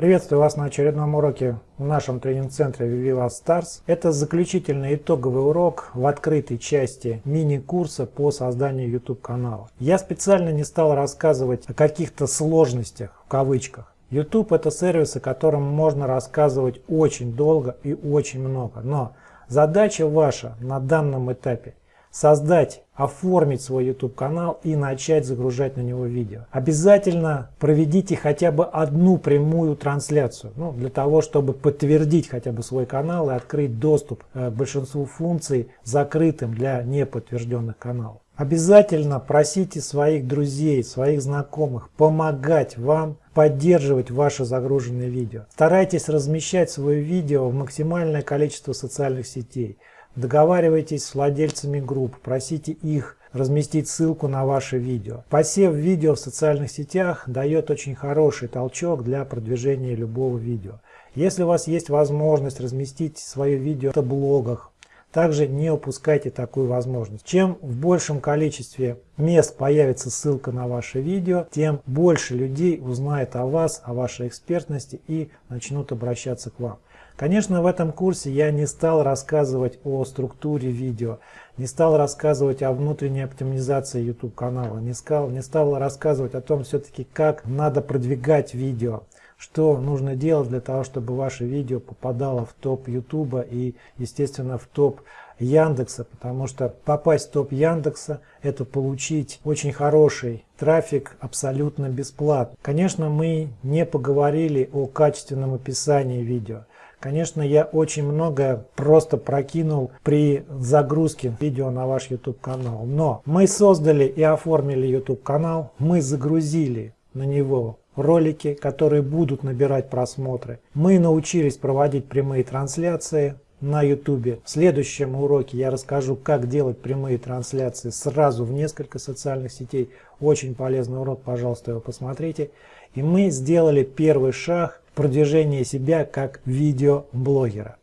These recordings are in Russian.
Приветствую вас на очередном уроке в нашем тренинг-центре Viva Stars. Это заключительный итоговый урок в открытой части мини-курса по созданию YouTube канала. Я специально не стал рассказывать о каких-то сложностях в кавычках. YouTube это сервис, о котором можно рассказывать очень долго и очень много. Но задача ваша на данном этапе создать, оформить свой YouTube канал и начать загружать на него видео. Обязательно проведите хотя бы одну прямую трансляцию, ну, для того, чтобы подтвердить хотя бы свой канал и открыть доступ э, к большинству функций закрытым для неподтвержденных каналов. Обязательно просите своих друзей, своих знакомых помогать вам поддерживать ваши загруженные видео. Старайтесь размещать свое видео в максимальное количество социальных сетей. Договаривайтесь с владельцами групп, просите их разместить ссылку на ваше видео. Посев видео в социальных сетях дает очень хороший толчок для продвижения любого видео. Если у вас есть возможность разместить свое видео в блогах, также не упускайте такую возможность. Чем в большем количестве мест появится ссылка на ваше видео, тем больше людей узнает о вас, о вашей экспертности и начнут обращаться к вам. Конечно, в этом курсе я не стал рассказывать о структуре видео, не стал рассказывать о внутренней оптимизации YouTube канала, не стал, не стал рассказывать о том все-таки, как надо продвигать видео, что нужно делать для того, чтобы ваше видео попадало в топ YouTube и, естественно, в топ Яндекса, потому что попасть в топ Яндекса – это получить очень хороший трафик абсолютно бесплатно. Конечно, мы не поговорили о качественном описании видео. Конечно, я очень много просто прокинул при загрузке видео на ваш YouTube канал. Но мы создали и оформили YouTube канал, мы загрузили на него ролики, которые будут набирать просмотры. Мы научились проводить прямые трансляции на YouTube. В следующем уроке я расскажу, как делать прямые трансляции сразу в несколько социальных сетей. Очень полезный урок, пожалуйста, его посмотрите. И мы сделали первый шаг продвижение себя как видеоблогера.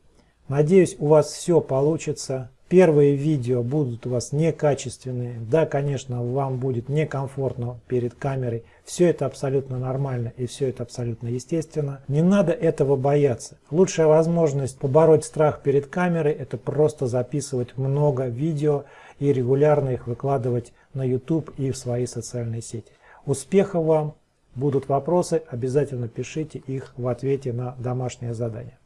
Надеюсь, у вас все получится. Первые видео будут у вас некачественные. Да, конечно, вам будет некомфортно перед камерой. Все это абсолютно нормально и все это абсолютно естественно. Не надо этого бояться. Лучшая возможность побороть страх перед камерой – это просто записывать много видео и регулярно их выкладывать на YouTube и в свои социальные сети. Успехов вам! Будут вопросы, обязательно пишите их в ответе на домашнее задание.